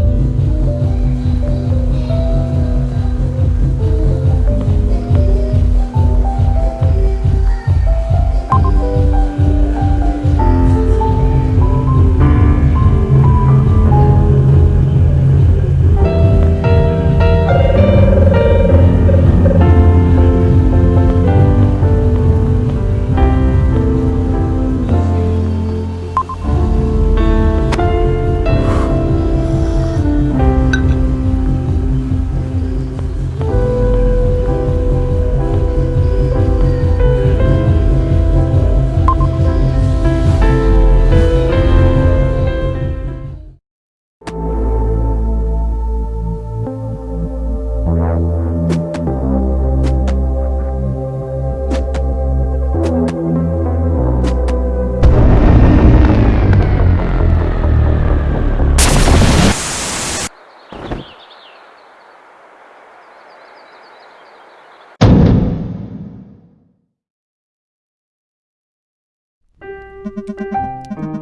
Thank you. Thank you.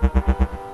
¡Gracias por